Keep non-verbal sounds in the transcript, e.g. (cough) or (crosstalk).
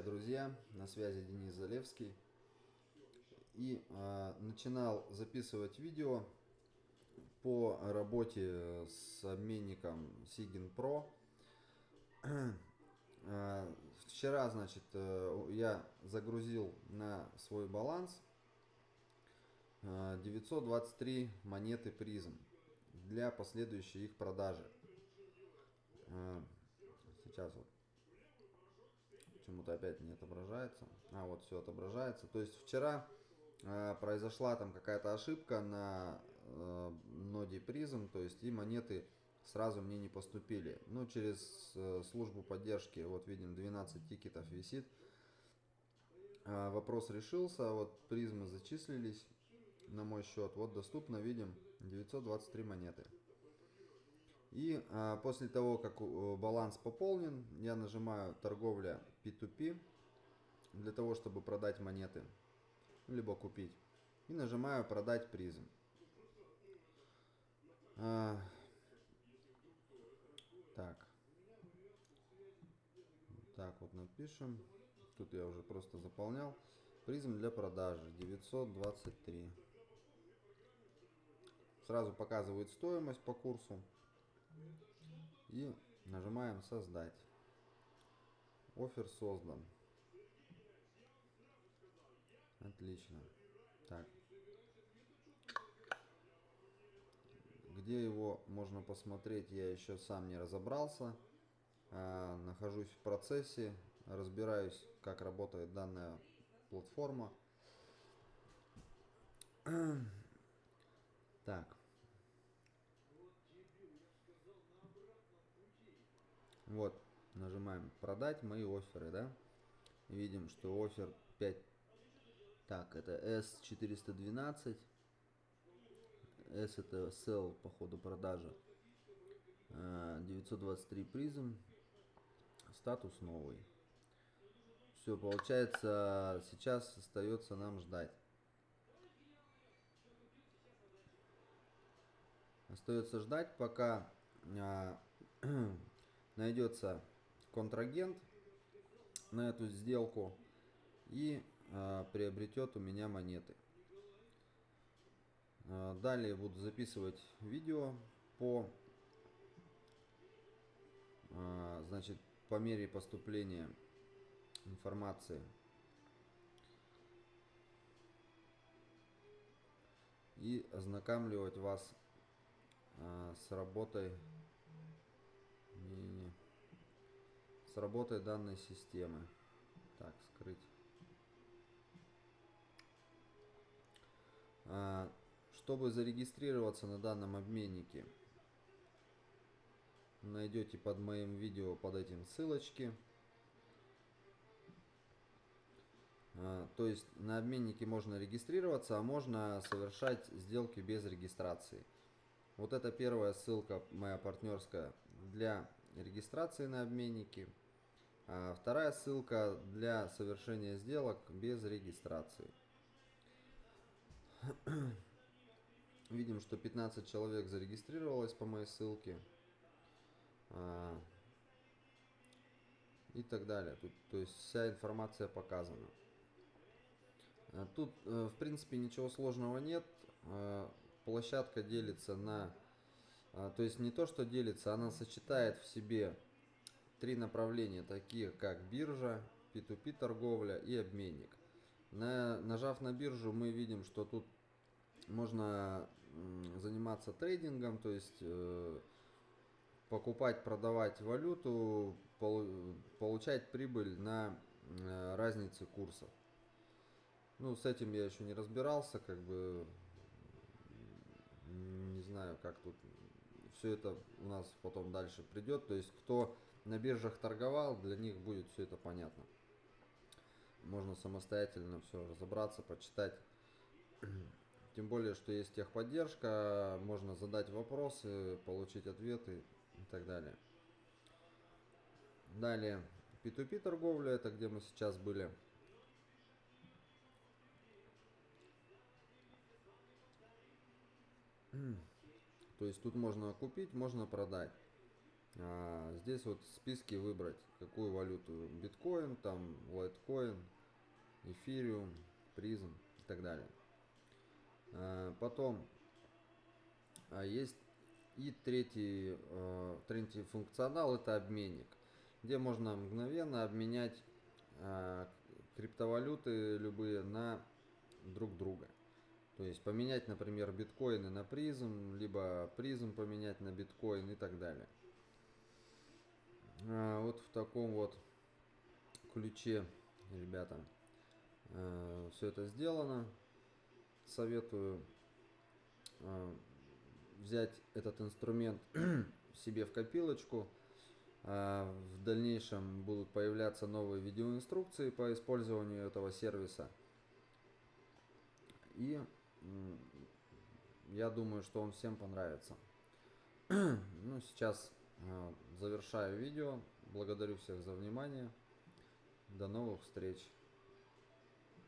Привет, друзья! На связи Денис Залевский. И э, начинал записывать видео по работе с обменником Sigin Pro. Э, вчера, значит, э, я загрузил на свой баланс э, 923 монеты призм для последующей их продажи. Э, сейчас вот почему-то опять не отображается. А, вот все отображается. То есть вчера э, произошла там какая-то ошибка на э, ноде призм, то есть и монеты сразу мне не поступили. Ну, через э, службу поддержки, вот видим, 12 тикетов висит. Э, вопрос решился, вот призмы зачислились на мой счет. Вот доступно, видим, 923 монеты. И а, после того, как э, баланс пополнен, я нажимаю торговля P2P для того, чтобы продать монеты, либо купить. И нажимаю продать призм. А, так. Так вот напишем. Тут я уже просто заполнял. Призм для продажи 923. Сразу показывает стоимость по курсу. И нажимаем создать. Офер создан. Отлично. Так. Где его можно посмотреть, я еще сам не разобрался. А, нахожусь в процессе, разбираюсь, как работает данная платформа. (clears throat) Так. Вот, нажимаем продать мои оферы, да. Видим, что офер 5. Так, это S412. S это sell по ходу продажи. 923 призм. Статус новый. Все, получается, сейчас остается нам ждать. Остается ждать, пока (clears throat) найдется контрагент на эту сделку и э, приобретет у меня монеты. Э, далее буду записывать видео по значит по мере поступления информации и ознакомливать вас э, с работой не, не. С работой данной системы. Так, скрыть. А, чтобы зарегистрироваться на данном обменнике, найдете под моим видео под этим ссылочки. А, то есть на обменнике можно регистрироваться, а можно совершать сделки без регистрации. Вот это первая ссылка моя партнерская для регистрации на обменнике. А вторая ссылка для совершения сделок без регистрации. (clears throat) Видим, что 15 человек зарегистрировалось по моей ссылке. А, и так далее. Тут, то есть вся информация показана. А тут, э, в принципе, ничего сложного нет площадка делится на... А, то есть не то, что делится, она сочетает в себе три направления, такие как биржа, P2P торговля и обменник. На, нажав на биржу, мы видим, что тут можно заниматься трейдингом, то есть э, покупать, продавать валюту, пол, получать прибыль на э, разнице курсов. Ну, с этим я еще не разбирался, как бы как тут все это у нас потом дальше придет. То есть, кто на биржах торговал, для них будет все это понятно. Можно самостоятельно все разобраться, почитать. (clears throat) Тем более, что есть техподдержка, можно задать вопросы, получить ответы и так далее. Далее, P2P торговля, это где мы сейчас были. (clears throat) То есть тут можно купить, можно продать. А, здесь вот в списке выбрать какую валюту. Биткоин, там лайткоин, эфириум, призм и так далее. А, потом а есть и третий, э, третий функционал это обменник, где можно мгновенно обменять э, криптовалюты любые на друг друга. То есть поменять, например, биткоины на призм, либо призм поменять на биткоин и так далее. А, вот в таком вот ключе, ребята, э, все это сделано. Советую э, взять этот инструмент (clears throat) себе в копилочку. А, в дальнейшем будут появляться новые видеоинструкции по использованию этого сервиса. И я думаю, что он всем понравится. (clears throat) ну, сейчас а, завершаю видео. Благодарю всех за внимание. До новых встреч.